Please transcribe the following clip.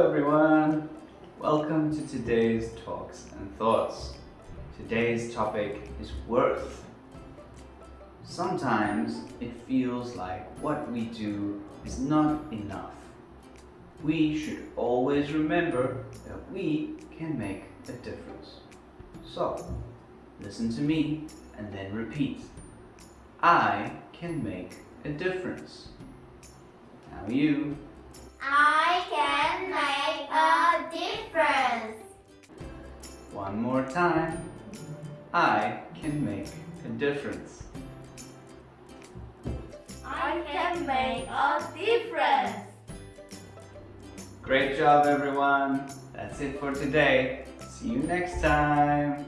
everyone! Welcome to today's Talks and Thoughts. Today's topic is worth. Sometimes it feels like what we do is not enough. We should always remember that we can make a difference. So, listen to me and then repeat. I can make a difference. Now you. One more time. I can make a difference. I can make a difference. Great job everyone. That's it for today. See you next time.